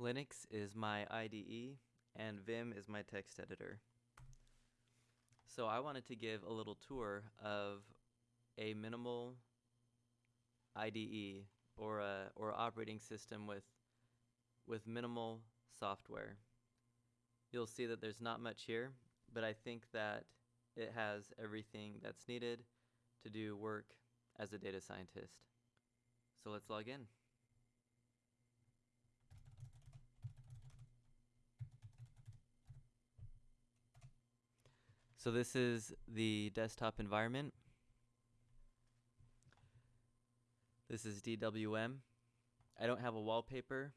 Linux is my IDE and Vim is my text editor. So I wanted to give a little tour of a minimal IDE or a or operating system with with minimal software. You'll see that there's not much here, but I think that it has everything that's needed to do work as a data scientist. So let's log in. So this is the desktop environment. This is DWM. I don't have a wallpaper.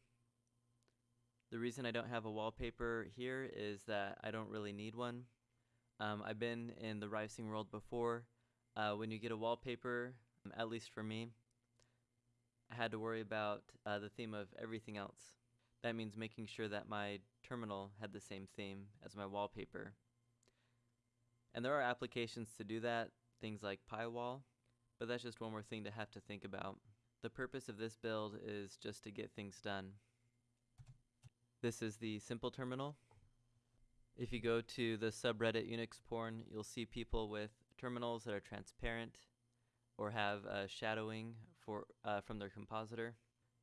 The reason I don't have a wallpaper here is that I don't really need one. Um, I've been in the Ricing world before. Uh, when you get a wallpaper, um, at least for me, I had to worry about uh, the theme of everything else. That means making sure that my terminal had the same theme as my wallpaper. And there are applications to do that, things like pywal, but that's just one more thing to have to think about. The purpose of this build is just to get things done. This is the simple terminal. If you go to the subreddit Unix porn, you'll see people with terminals that are transparent or have uh, shadowing for uh, from their compositor.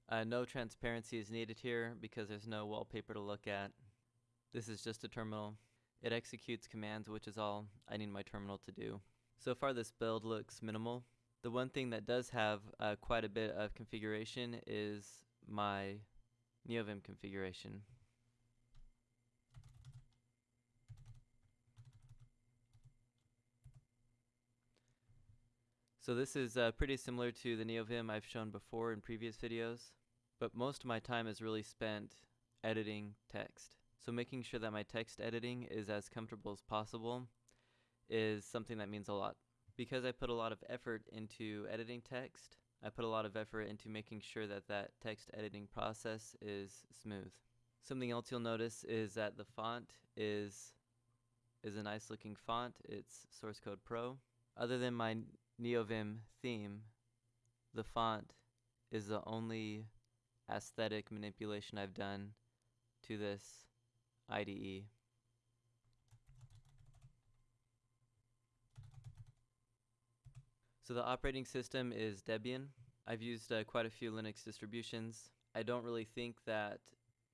Uh, no transparency is needed here because there's no wallpaper to look at. This is just a terminal. It executes commands, which is all I need my terminal to do. So far this build looks minimal. The one thing that does have uh, quite a bit of configuration is my NeoVim configuration. So this is uh, pretty similar to the NeoVim I've shown before in previous videos, but most of my time is really spent editing text. So making sure that my text editing is as comfortable as possible is something that means a lot. Because I put a lot of effort into editing text, I put a lot of effort into making sure that that text editing process is smooth. Something else you'll notice is that the font is is a nice looking font. It's Source Code Pro. Other than my NeoVim theme, the font is the only aesthetic manipulation I've done to this IDE. So the operating system is Debian. I've used uh, quite a few Linux distributions. I don't really think that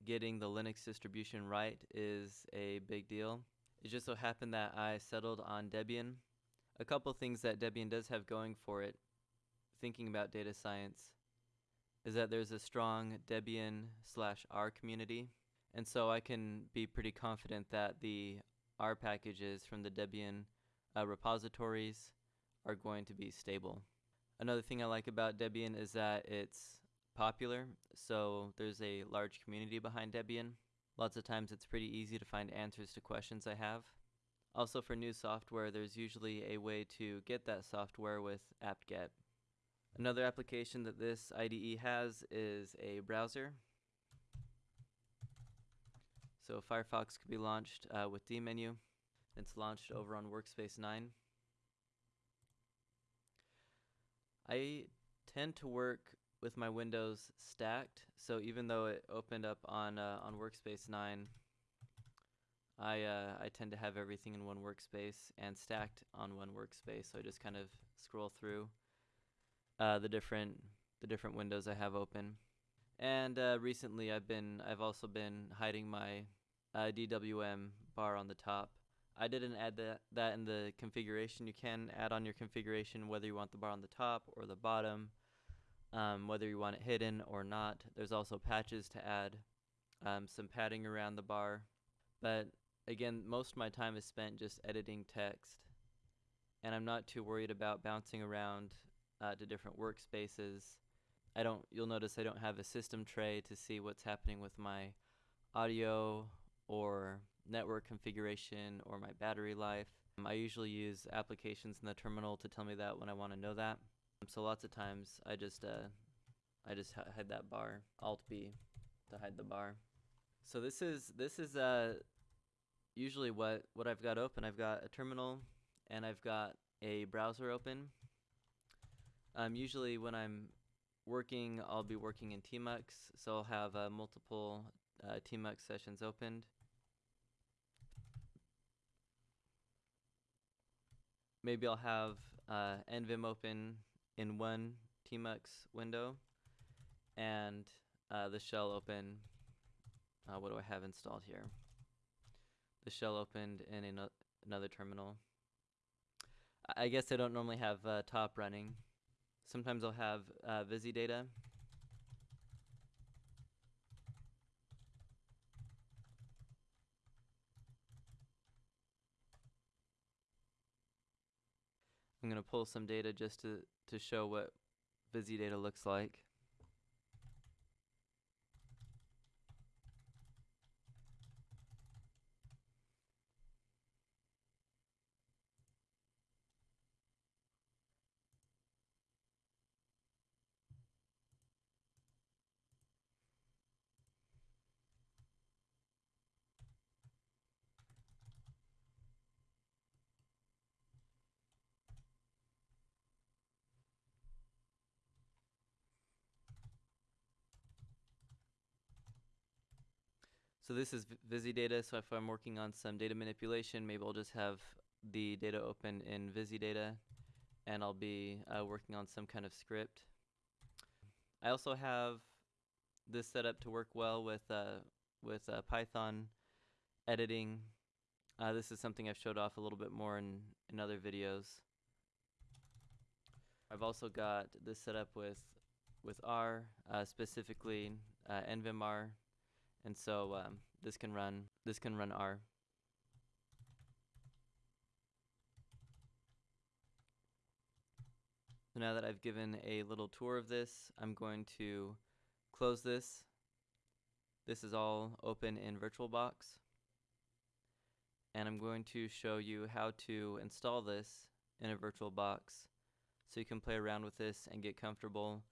getting the Linux distribution right is a big deal. It just so happened that I settled on Debian. A couple things that Debian does have going for it, thinking about data science, is that there's a strong Debian slash R community. And so I can be pretty confident that the R packages from the Debian uh, repositories are going to be stable. Another thing I like about Debian is that it's popular, so there's a large community behind Debian. Lots of times it's pretty easy to find answers to questions I have. Also for new software, there's usually a way to get that software with apt-get. Another application that this IDE has is a browser. So Firefox could be launched uh, with dmenu. It's launched over on Workspace 9. I tend to work with my windows stacked, so even though it opened up on uh, on Workspace 9, I uh, I tend to have everything in one workspace and stacked on one workspace. So I just kind of scroll through uh, the different the different windows I have open. And uh, recently, I've been I've also been hiding my uh, DWM bar on the top. I didn't add that that in the configuration. You can add on your configuration whether you want the bar on the top or the bottom, um, whether you want it hidden or not. There's also patches to add um, some padding around the bar. But again, most of my time is spent just editing text, and I'm not too worried about bouncing around uh, to different workspaces. I don't. You'll notice I don't have a system tray to see what's happening with my audio or network configuration or my battery life. Um, I usually use applications in the terminal to tell me that when I want to know that. Um, so lots of times I just uh, I just hide that bar. Alt B to hide the bar. So this is this is uh, usually what what I've got open. I've got a terminal and I've got a browser open um, usually when I'm working, I'll be working in Tmux, so I'll have uh, multiple uh, tmux sessions opened. Maybe I'll have uh, nvim open in one tmux window and uh, the shell open. Uh, what do I have installed here? The shell opened in ano- another terminal. I- I guess I don't normally have uh, top running. Sometimes I'll have uh, Data. I'm going to pull some data just to, to show what Data looks like. So this is Vi- Data. So if I'm working on some data manipulation, maybe I'll just have the data open in Data, and I'll be uh, working on some kind of script. I also have this set up to work well with uh, with uh, Python editing. Uh, this is something I've showed off a little bit more in, in other videos. I've also got this set up with with R, uh, specifically uh, Nvim-R and so um, this can run this can run R. So now that I've given a little tour of this, I'm going to close this. This is all open in VirtualBox. And I'm going to show you how to install this in a VirtualBox so you can play around with this and get comfortable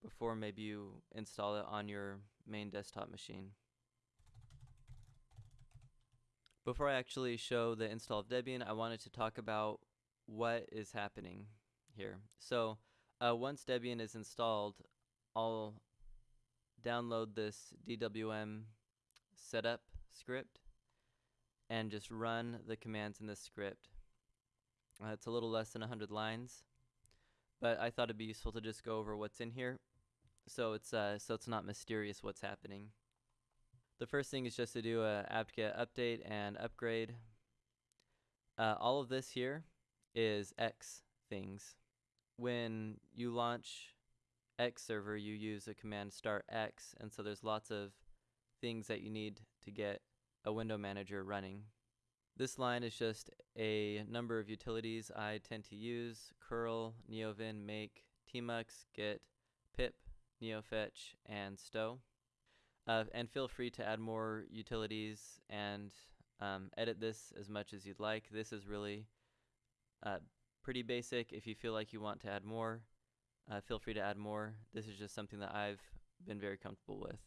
before maybe you install it on your main desktop machine. Before I actually show the install of Debian, I wanted to talk about what is happening here. So uh, once Debian is installed, I'll download this DWM setup script and just run the commands in this script. Uh, it's a little less than 100 lines, but I thought it'd be useful to just go over what's in here, so it's uh, so it's not mysterious what's happening. The first thing is just to do a apt-get update and upgrade. Uh, all of this here is X things. When you launch X server, you use a command start X, and so there's lots of things that you need to get a window manager running. This line is just a number of utilities I tend to use, curl, neovim, make, tmux, git, pip, neofetch, and stow. Uh, and feel free to add more utilities and um, edit this as much as you'd like. This is really uh, pretty basic. If you feel like you want to add more, uh, feel free to add more. This is just something that I've been very comfortable with.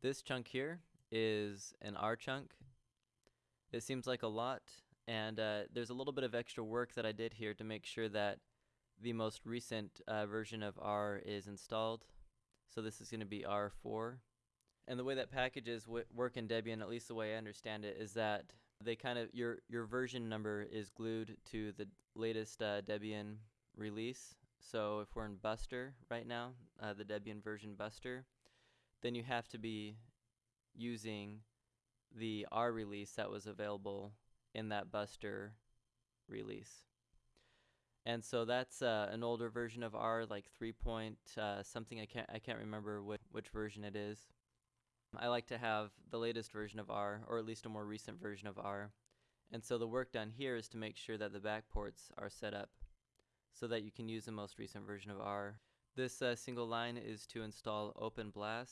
This chunk here is an R chunk. It seems like a lot, and uh, there's a little bit of extra work that I did here to make sure that the most recent uh, version of R is installed. So this is going to be R4. And the way that packages work in Debian, at least the way I understand it, is that they kind of your your version number is glued to the latest uh, Debian release. So if we're in Buster right now, uh, the Debian version Buster, then you have to be using the R release that was available in that Buster release. And so that's uh, an older version of R, like three point uh, something. I can't I can't remember which which version it is. I like to have the latest version of R, or at least a more recent version of R. And so the work done here is to make sure that the backports are set up so that you can use the most recent version of R. This uh, single line is to install OpenBLAS.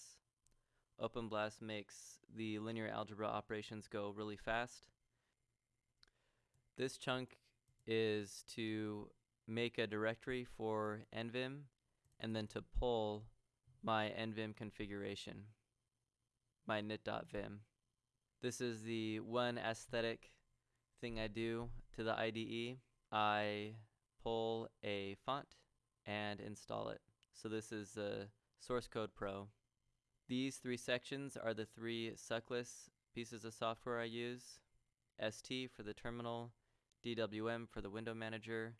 OpenBLAS makes the linear algebra operations go really fast. This chunk is to make a directory for nvim and then to pull my nvim configuration, my init.vim. This is the one aesthetic thing I do to the IDE. I pull a font and install it. So this is the Source Code Pro. These three sections are the three suckless pieces of software I use. ST for the terminal, DWM for the window manager,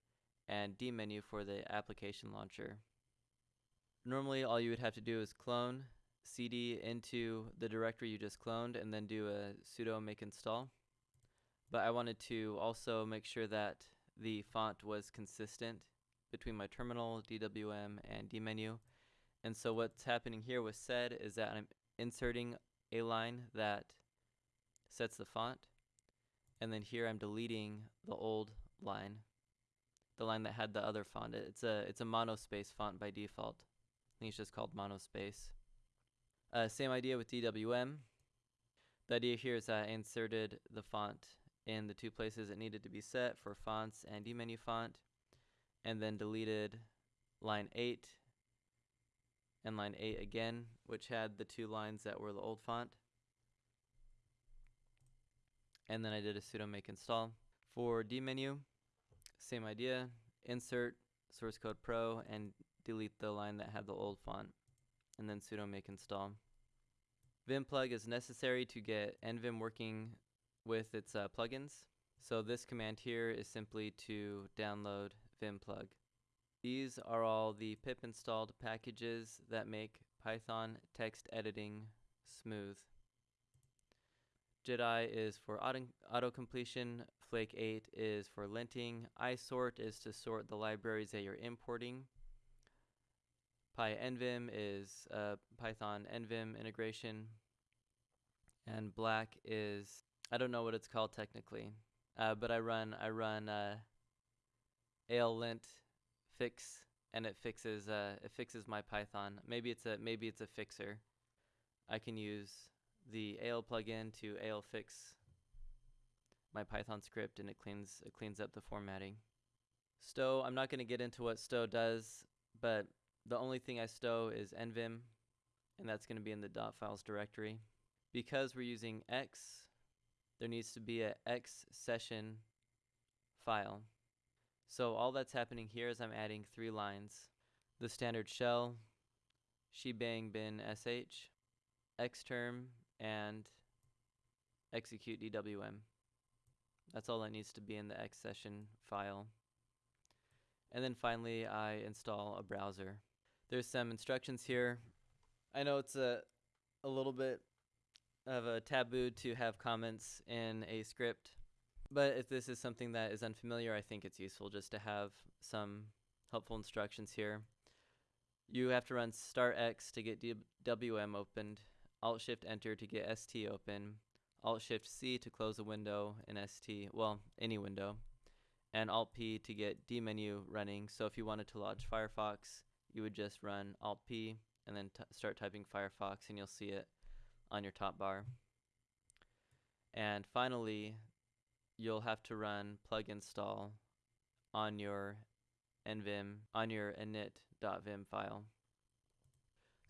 and dmenu for the application launcher. Normally all you would have to do is clone cd into the directory you just cloned and then do a sudo make install. But I wanted to also make sure that the font was consistent between my terminal, DWM, and dmenu. And so what's happening here with sed is that I'm inserting a line that sets the font. And then here I'm deleting the old line, the line that had the other font. It's a it's a monospace font by default. I think it's just called monospace. Uh, same idea with DWM. The idea here is I inserted the font in the two places it needed to be set for fonts and dmenu font, and then deleted line 8 and line 8 again, which had the two lines that were the old font. And then I did a sudo make install. For dmenu, same idea, insert source code pro and delete the line that had the old font and then sudo make install. Vim plug is necessary to get nvim working with its uh, plugins. So this command here is simply to download vim plug. These are all the pip installed packages that make Python text editing smooth. Jedi is for auto, auto completion, Flake 8 is for linting, isort is to sort the libraries that you're importing, pynvim is uh, Python nvim integration, and black is I don't know what it's called technically, uh, but I run I run uh, ailint fix and it fixes uh, it fixes my Python. Maybe it's a maybe it's a fixer. I can use the ALE plugin to ALE fix my Python script and it cleans it cleans up the formatting. Stow, I'm not going to get into what stow does, but the only thing I stow is nvim, and that's going to be in the files directory. Because we're using x, there needs to be a x session file. So all that's happening here is I'm adding three lines. The standard shell, shebang bin sh, xterm, and execute dwm. That's all that needs to be in the x session file. And then finally I install a browser. There's some instructions here. I know it's a, a little bit of a taboo to have comments in a script, but if this is something that is unfamiliar, I think it's useful just to have some helpful instructions here. You have to run start X to get DWM opened, Alt Shift Enter to get ST open, Alt Shift C to close a window in ST, well, any window, and Alt P to get dmenu running. So if you wanted to launch Firefox, you would just run Alt P and then start typing Firefox and you'll see it on your top bar. And finally, you'll have to run plug install on your nvim, on your init.vim file.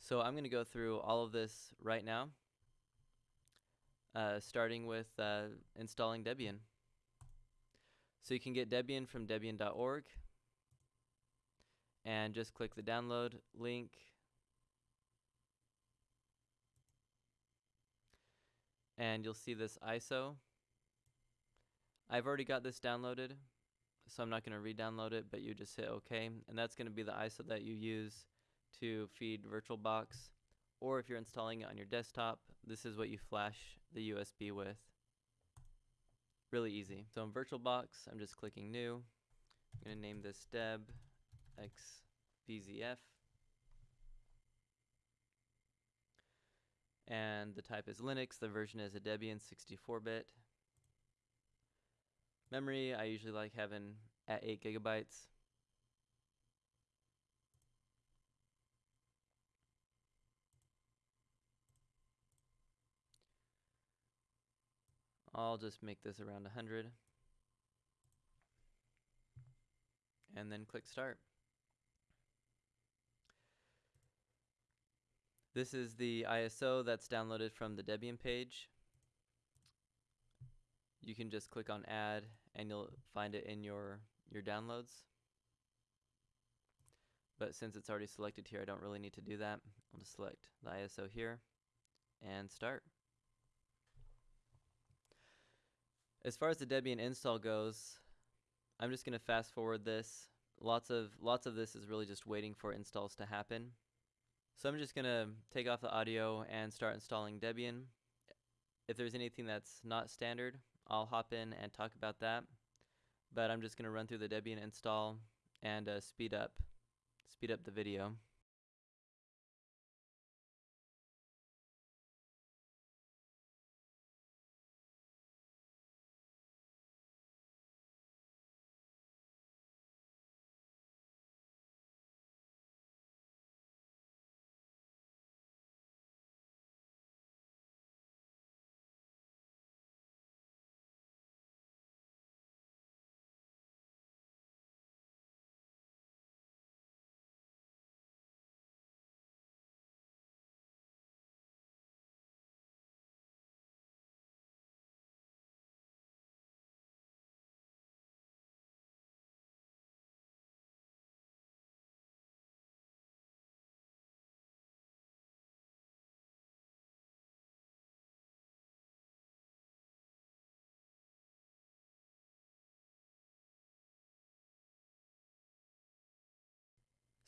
So I'm going to go through all of this right now, uh, starting with uh, installing Debian. So you can get Debian from debian.org and just click the download link. And you'll see this ISO. I've already got this downloaded, so I'm not going to re-download it, but you just hit OK. And that's going to be the ISO that you use to feed VirtualBox. Or if you're installing it on your desktop, this is what you flash the USB with. Really easy. So in VirtualBox, I'm just clicking New. I'm going to name this Deb xvzf. And the type is Linux, the version is a Debian 64-bit. Memory, I usually like having at 8 gigabytes. I'll just make this around 100 and then click start. This is the ISO that's downloaded from the Debian page. You can just click on add and you'll find it in your, your downloads. but since it's already selected here, I don't really need to do that. I'll just select the ISO here and start. As far as the Debian install goes, I'm just going to fast forward this. Lots of lots of this is really just waiting for installs to happen. So I'm just going to take off the audio and start installing Debian. If there's anything that's not standard, I'll hop in and talk about that. But I'm just going to run through the Debian install and uh, speed up speed up the video.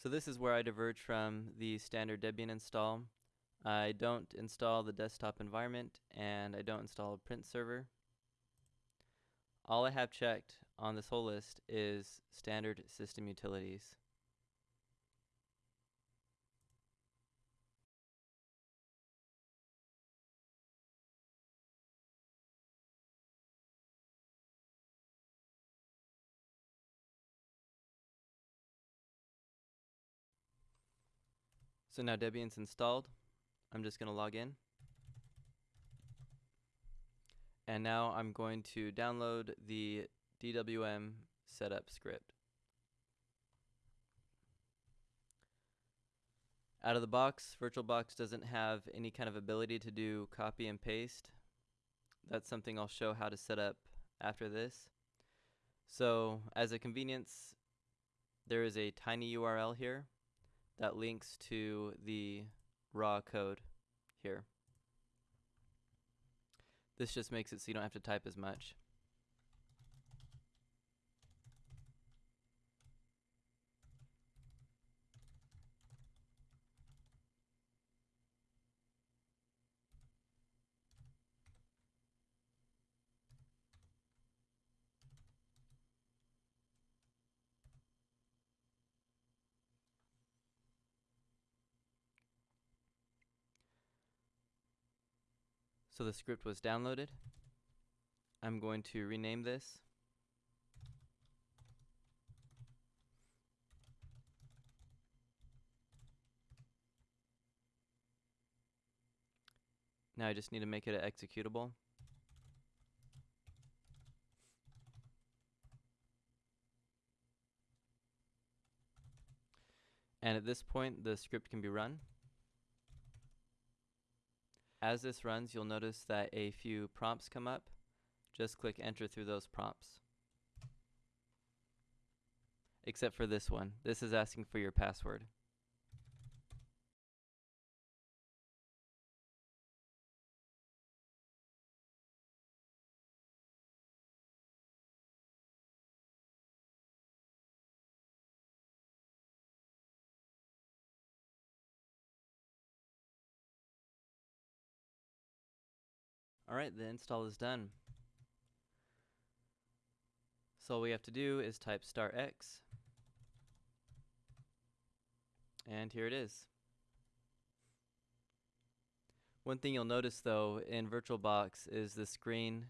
So this is where I diverge from the standard Debian install. I don't install the desktop environment and I don't install a print server. All I have checked on this whole list is standard system utilities. So now Debian's installed. I'm just going to log in. And now I'm going to download the DWM setup script. Out of the box, VirtualBox doesn't have any kind of ability to do copy and paste. That's something I'll show how to set up after this. So as a convenience, there is a tiny URL here that links to the raw code here. This just makes it so you don't have to type as much. So the script was downloaded. I'm going to rename this. Now I just need to make it executable. And at this point, the script can be run. As this runs, you'll notice that a few prompts come up. Just click enter through those prompts. Except for this one. This is asking for your password. Alright, the install is done. So all we have to do is type star x. And here it is. One thing you'll notice though in VirtualBox is the screen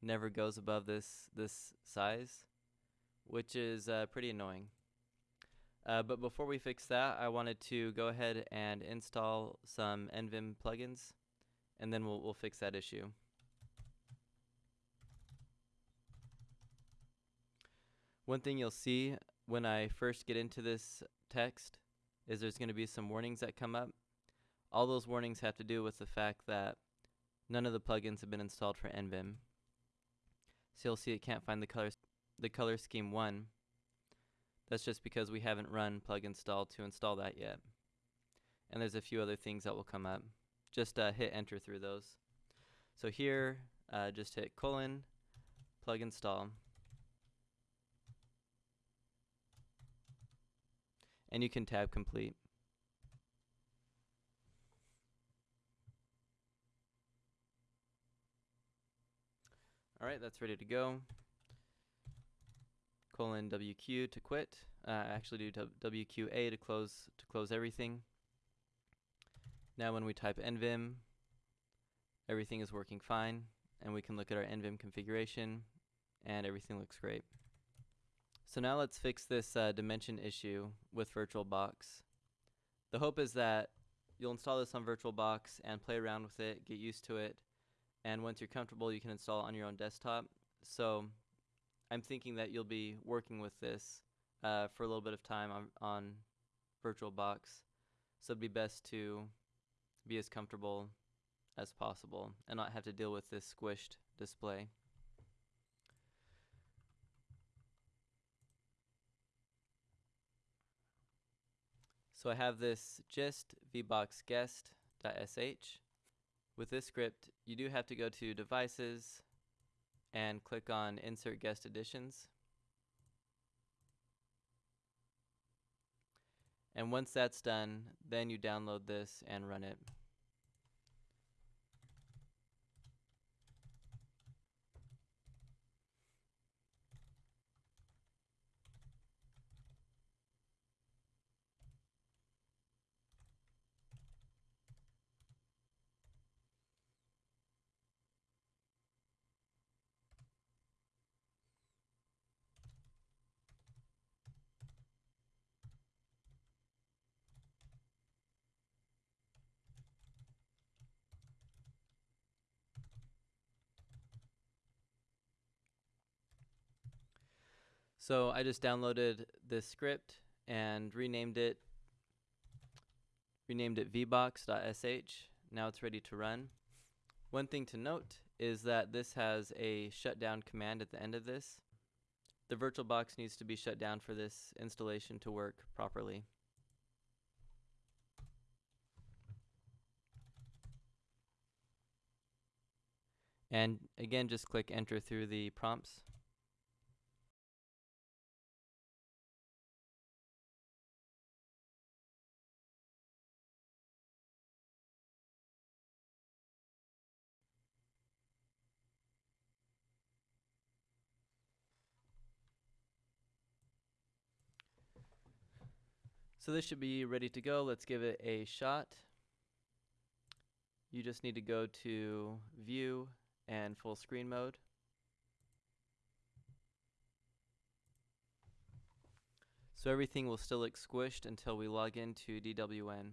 never goes above this this size, which is uh, pretty annoying. Uh, but before we fix that, I wanted to go ahead and install some NVim plugins, and then we'll, we'll fix that issue. One thing you'll see when I first get into this text is there's going to be some warnings that come up. All those warnings have to do with the fact that none of the plugins have been installed for NVim. So you'll see it can't find the color, the color scheme 1, That's just because we haven't run plug install to install that yet. And there's a few other things that will come up. Just uh, hit enter through those. So here, uh, just hit colon, plug install. And you can tab complete. All right, that's ready to go. Colon WQ to quit. Uh, actually do WQA to close to close everything. Now when we type nvim, everything is working fine, and we can look at our nvim configuration, and everything looks great. So now let's fix this uh, dimension issue with VirtualBox. The hope is that you'll install this on VirtualBox and play around with it, get used to it, and once you're comfortable you can install it on your own desktop. So I'm thinking that you'll be working with this uh, for a little bit of time on, on VirtualBox. So it'd be best to be as comfortable as possible and not have to deal with this squished display. So I have this gist vboxguest.sh. With this script, you do have to go to devices and click on insert guest additions. And once that's done, then you download this and run it. So I just downloaded this script and renamed it renamed it vbox.sh. Now it's ready to run. One thing to note is that this has a shutdown command at the end of this. The VirtualBox needs to be shut down for this installation to work properly. And again, just click enter through the prompts. So this should be ready to go. Let's give it a shot. You just need to go to view and full screen mode. So everything will still look squished until we log into DWM.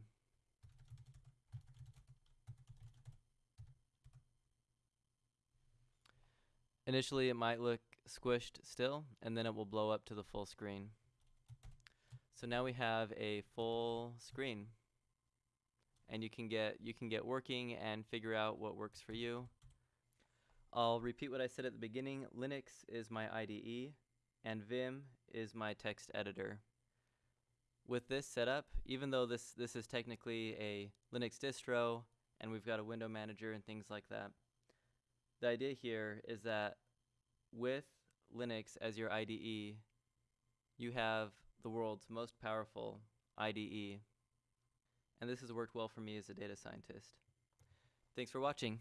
Initially it might look squished still and then it will blow up to the full screen. So now we have a full screen and you can get you can get working and figure out what works for you. I'll repeat what I said at the beginning. Linux is my IDE and Vim is my text editor. With this setup, even though this this is technically a Linux distro and we've got a window manager and things like that, the idea here is that with Linux as your IDE, you have the world's most powerful IDE. And this has worked well for me as a data scientist. Thanks for watching.